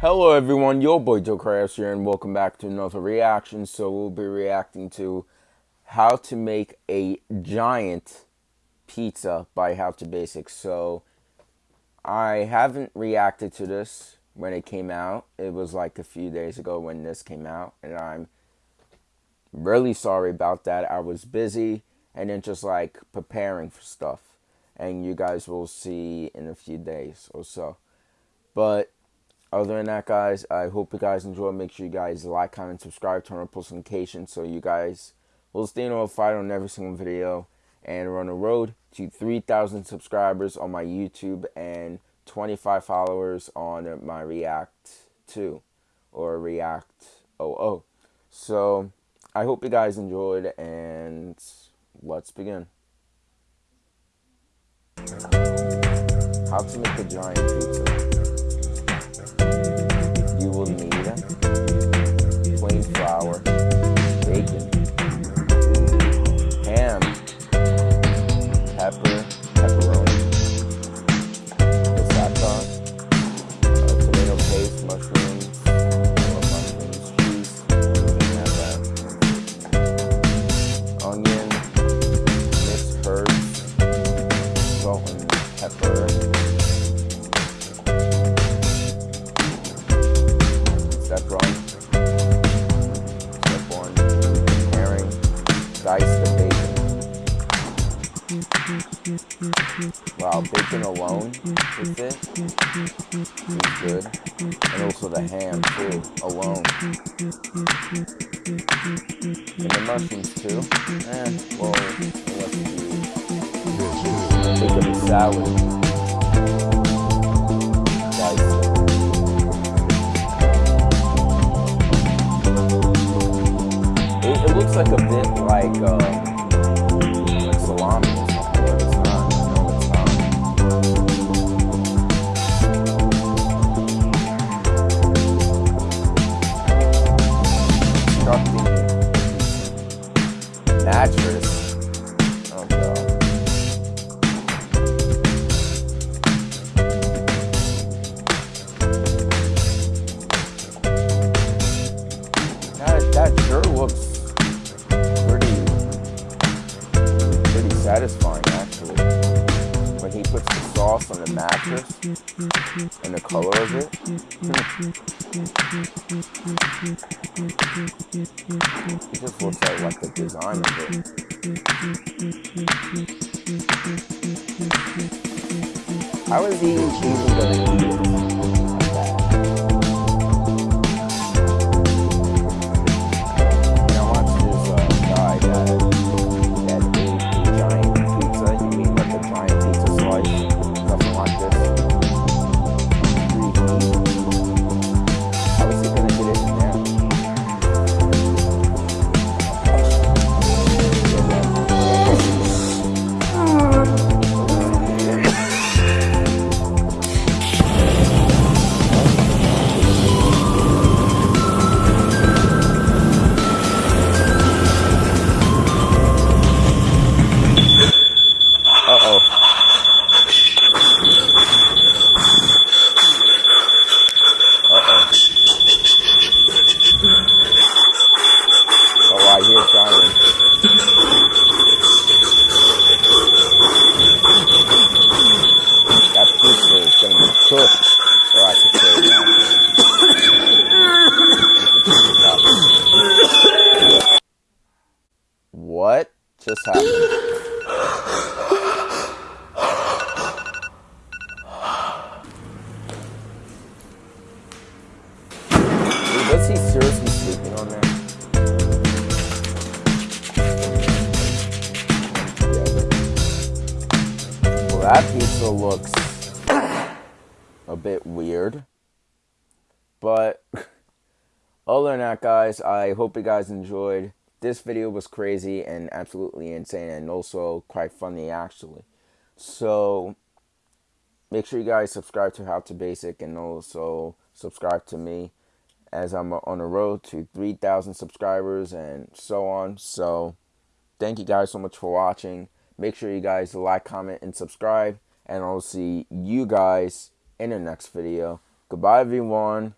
Hello everyone, your boy Joe Krabs here and welcome back to another reaction. So we'll be reacting to how to make a giant pizza by How to Basics. So I haven't reacted to this when it came out. It was like a few days ago when this came out and I'm really sorry about that. I was busy and then just like preparing for stuff. And you guys will see in a few days or so. But other than that, guys, I hope you guys enjoy. Make sure you guys like, comment, subscribe, turn on post notifications so you guys will stay notified on every single video. And we're on the road to 3,000 subscribers on my YouTube and 25 followers on my React 2 or React 00. So I hope you guys enjoyed and let's begin. How to make a giant pizza Step one. Step one. Preparing. Dice the bacon. Wow, bacon alone with it is good. And also the ham too, alone. And the mushrooms too. Eh, well, unless you think of a salad. Like a bit like, uh, like salami or something. Oh that sure looks satisfying actually. When he puts the sauce on the mattress and the color of it. it just looks like, like the design of it. How is he even gonna just happened? Seriously sleeping on? Well, that pizza looks a bit weird. But other than that, guys, I hope you guys enjoyed. This video was crazy and absolutely insane and also quite funny, actually. So make sure you guys subscribe to How to Basic and also subscribe to me as I'm on the road to 3,000 subscribers and so on. So thank you guys so much for watching. Make sure you guys like, comment, and subscribe. And I'll see you guys in the next video. Goodbye, everyone.